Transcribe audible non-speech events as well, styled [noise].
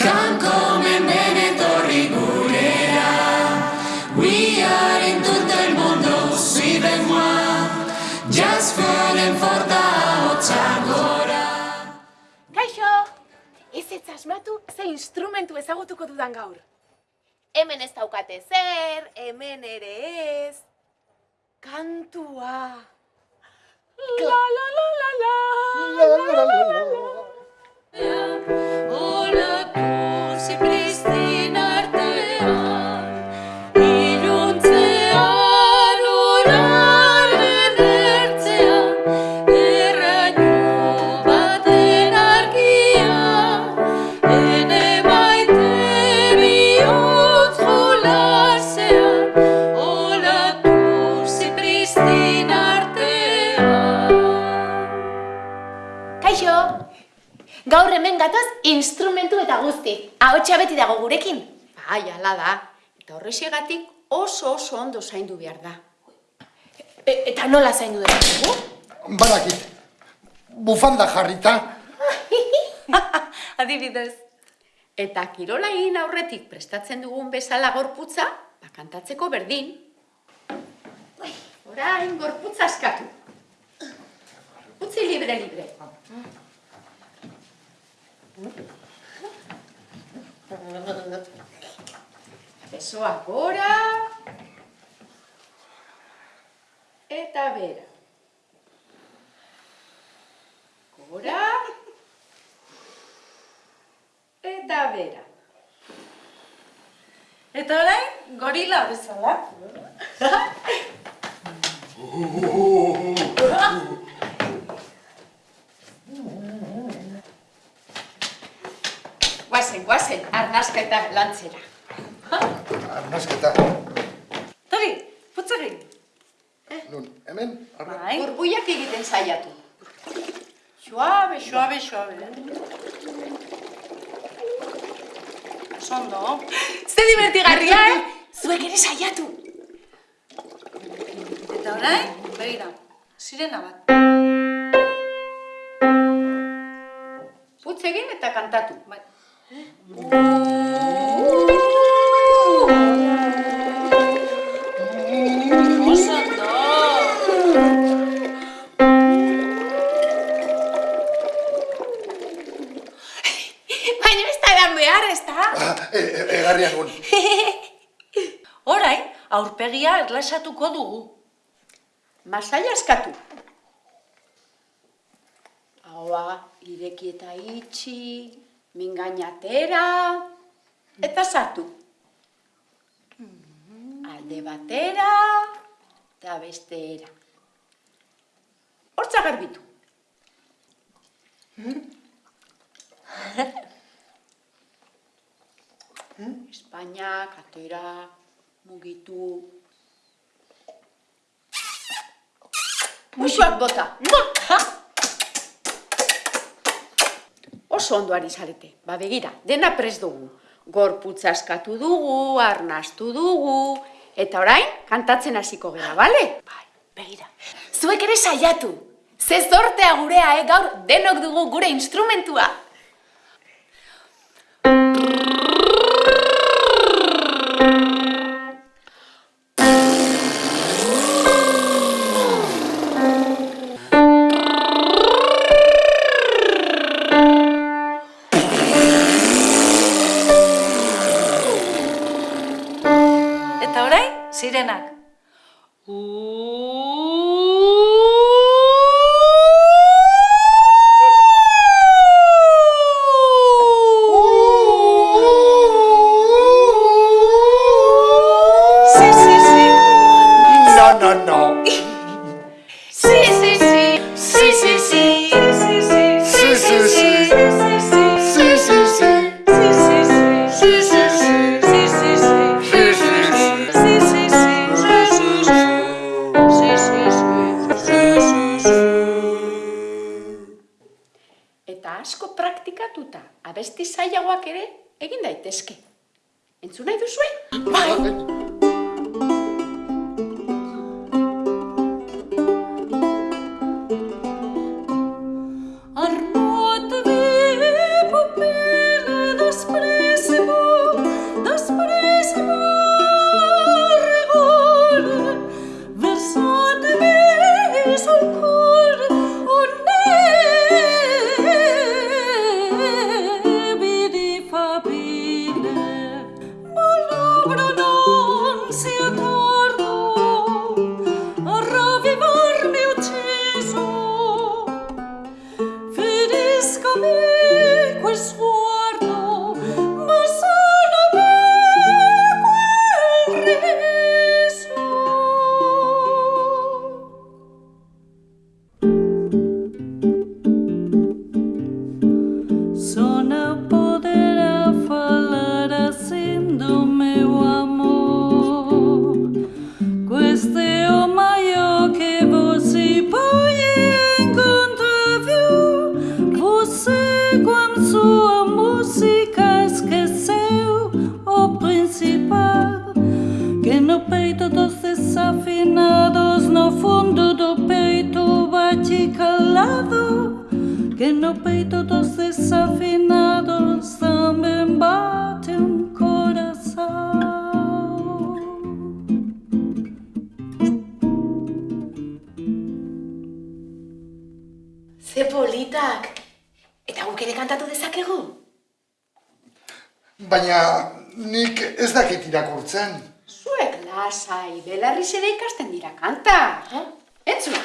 Kanko hemen etorri gurera We are in todo el mundo, suivez moi Just fallen for da hotza gora Kaixo! Ez ez asmatu ze instrumentu ezagutuko dudan gaur. Hemen ez daukate zer, hemen ere ez. Kantua. La la la la la. La la la la la. Oh. Gatoz instrumentu eta guzti. Ahotsa beti dago gurekin. Bai, ala da. Eta horrexegatik oso oso ondo zaindu behar da. E, eta nola zaindu dugu? Badakit, bufanda jarrita, [laughs] Adibidez. Eta kirola egin aurretik prestatzen dugun bezala gorputza, ba, kantatzeko berdin. Orain gorputza askatu. Utzi libre, libre. Besoa gora. Eta bera. Gora. Eta bera. Eta orain, gorila bezala. [laughs] Guazen, arnasketa lantzera. arnasketa. Tori, putz egin. Nun, hemen. Bai. Burbuiak egiten saiatu. Suabe, suabe, suabe. Sondo. Ze divertigarria, eh? Zuek ere saiatu. Eta orain, begira, sirena bat. Putz egin eta kantatu. Bai. Ah, e, e, [laughs] aurpegia erlasatuko dugu. Masaila eskatu. Aoha, ireki eta itxi mingainatera, eta sartu. Alde batera, eta bestera. Hortza garbitu. Espainak, atera, mugitu. Musuak bota. Oso ondo ari zarete. Ba begira, dena pres dugu. Gorputza askatu dugu, arnastu dugu, eta orain kantatzen hasiko gera, bale? Bai, begira. Zuek ere saiatu. Ze zortea gurea, eh? Gaur denok dugu gure instrumentua. sirenak. Uuuu! Praktikatuta, abesti zailagoak ere egin daitezke. Entzun nahi duzue? Bai. Que no peito dos desafinados también bate un corazón. Ze politak. Eta guk ere kantatu dezakegu? Baina nik ez dakit irakurtzen. Zuek lasai, belarriz ere ikasten dira kanta. Eh? Entzun.